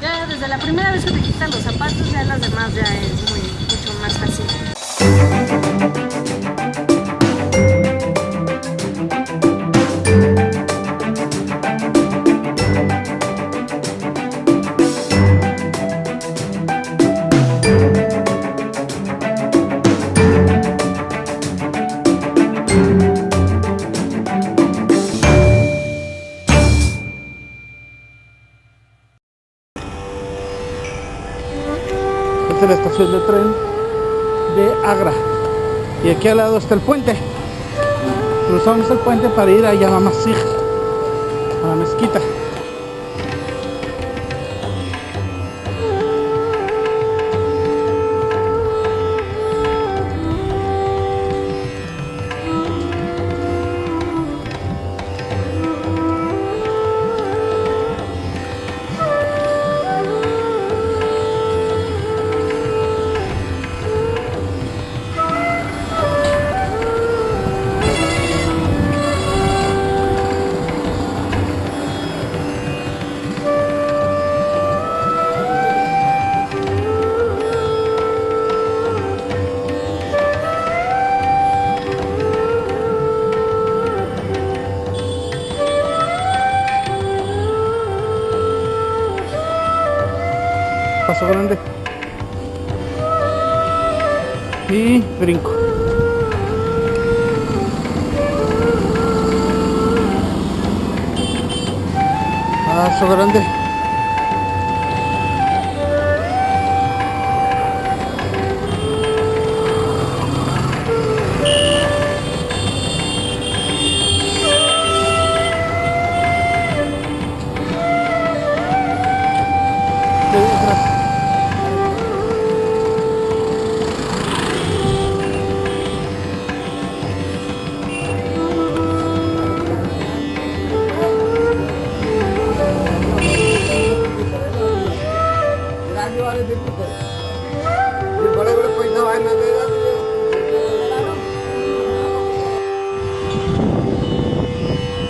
Ya desde la primera vez que te quitas los zapatos, ya las demás ya es muy, mucho más fácil. Es la estación de tren de Agra. Y aquí al lado está el puente. Cruzamos el puente para ir a Yamamasig, a la mezquita. Paso grande. Y brinco. Paso grande.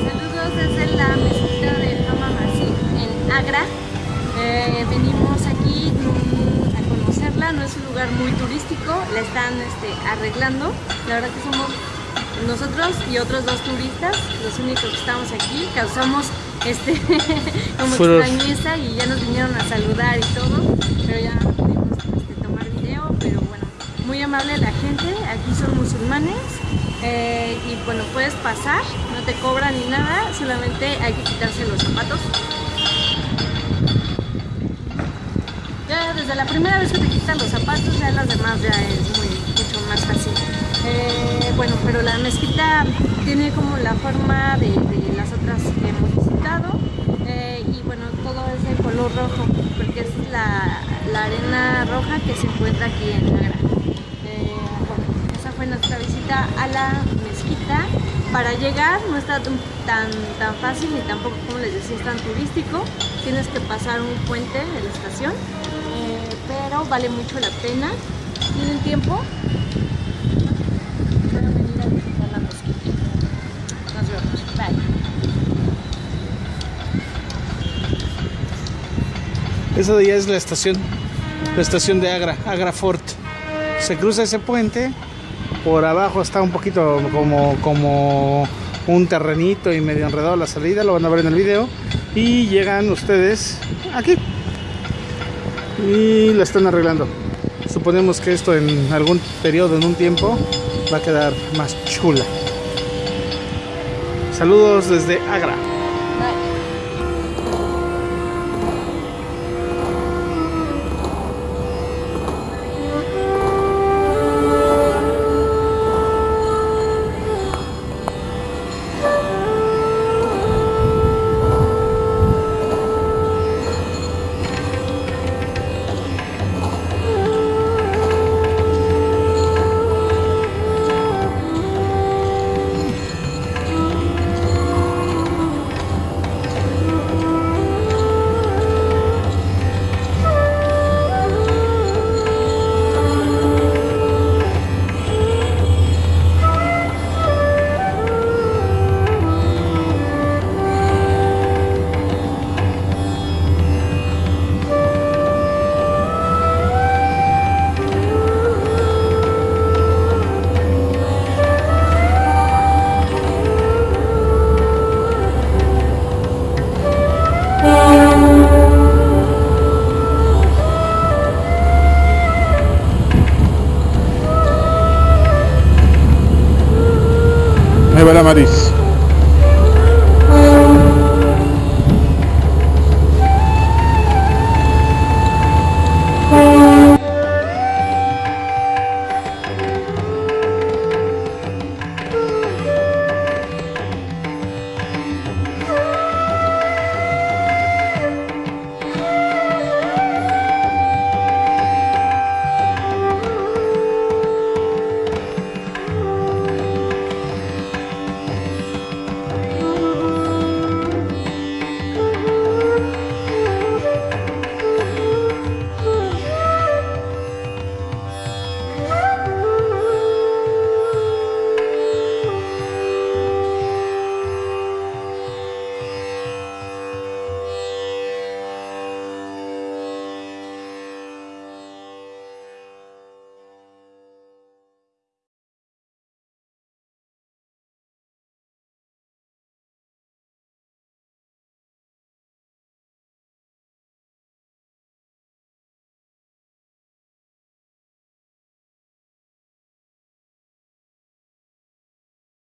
Saludos desde la mezquita de Hama Masjid en Agra. Eh, venimos aquí mm, a conocerla, no es un lugar muy turístico, la están este, arreglando. La verdad que somos nosotros y otros dos turistas los únicos que estamos aquí. Causamos este como extrañeza y ya nos vinieron a saludar y todo, pero ya no pudimos este, tomar video, pero bueno, muy amable la gente, aquí son musulmanes. eh, y bueno, puedes pasar, no te cobran ni nada, solamente hay que quitarse los zapatos. Ya desde la primera vez que te quitan los zapatos, ya las demás ya es muy, mucho más fácil. Eh, bueno, pero la mezquita tiene como la forma de, las otras que hemos visitado eh, y bueno, todo es de color rojo porque es la, arena roja que se encuentra aquí en Agra. Eh, esa fue nuestra visita a la mezquita. Para llegar no está tan, tan, tan fácil ni tampoco, como les decía, es tan turístico. Tienes que pasar un puente de la estación, eh, pero vale mucho la pena. ¿Tienen tiempo? Van a venir a visitar la mezquita. Nos vemos. Bye. Esa de allá es la estación, la estación de Agra, Agra Fort. Se cruza ese puente, por abajo está un poquito como, como un terrenito y medio enredado la salida, lo van a ver en el video. Y llegan ustedes aquí. Y la están arreglando. Suponemos que esto en algún periodo, en un tiempo, va a quedar más chula. Saludos desde Agra. Hey, Madame Alice.